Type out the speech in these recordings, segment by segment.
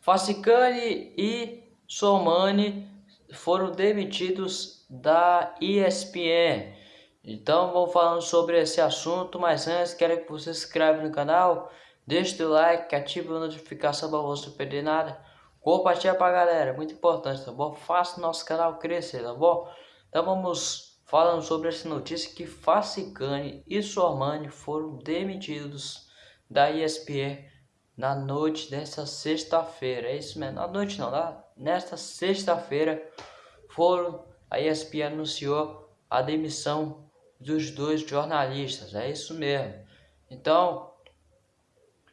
Facicani e Somani foram demitidos da ESPN. Então vou falando sobre esse assunto, mas antes quero que você se inscreva no canal, deixe o like, ative a notificação para você não perder nada, compartilha para a galera, muito importante, tá bom? Faça nosso canal crescer, tá bom? Então vamos falando sobre essa notícia que Facicani e Sormani foram demitidos da ESPN na noite desta sexta-feira, é isso mesmo, na noite não, tá? nesta sexta-feira foram, a ESPN anunciou a demissão dos dois jornalistas, é isso mesmo. Então,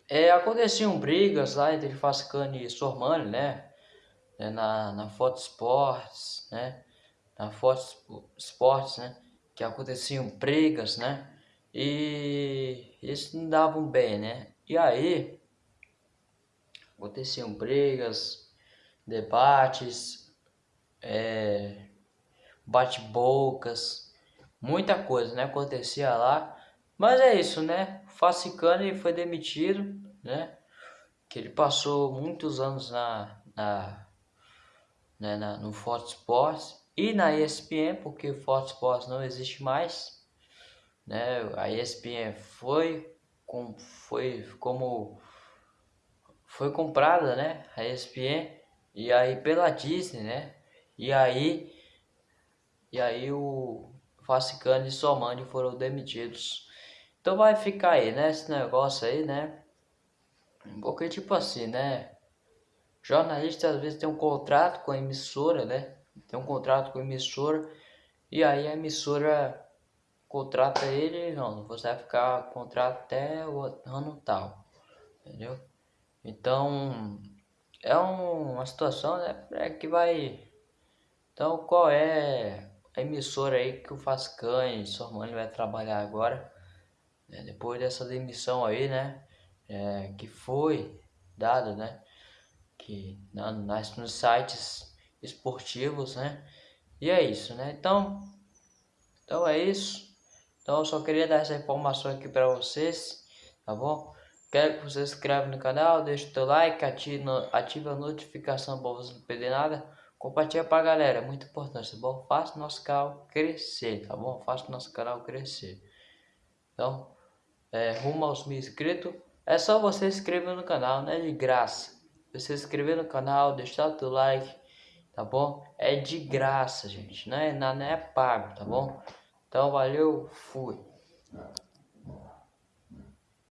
é, aconteciam brigas lá entre Fascani e Sormani, né? É, na, na Foto Sports, né? Na Foto Sports, né? Que aconteciam brigas, né? E eles não davam bem, né? E aí, aconteciam brigas, debates, é, bate-bocas, muita coisa, né? Acontecia lá. Mas é isso, né? Facicani foi demitido, né? Que ele passou muitos anos na, na, né, na no Fox Sports e na ESPN, porque o Sports não existe mais, né? A ESPN foi com foi como foi comprada, né? A ESPN e aí pela Disney, né? E aí e aí o Facicano e Somani foram demitidos. Então vai ficar aí, né, esse negócio aí, né? Porque tipo assim, né? Jornalista às vezes tem um contrato com a emissora, né? Tem um contrato com a emissora e aí a emissora contrata ele, não, você vai ficar contrato até o ano tal, entendeu? Então é um, uma situação né, é que vai. Então qual é a emissora aí que o Fascan sua mãe vai trabalhar agora, né, depois dessa demissão aí, né, é, que foi dada, né, que na, nas, nos sites esportivos, né, e é isso, né, então, então é isso, então eu só queria dar essa informação aqui para vocês, tá bom? Quero que você se inscreva no canal, deixe o teu like, ative, ative a notificação para você não perder nada. Compartilha pra galera, muito importante, tá bom? Faça nosso canal crescer, tá bom? Faça nosso canal crescer. Então, é, rumo aos mil inscritos. É só você se inscrever no canal, né? De graça. Você se inscrever no canal, deixar o teu like, tá bom? É de graça, gente. Não é, não é pago, tá bom? Então, valeu, fui.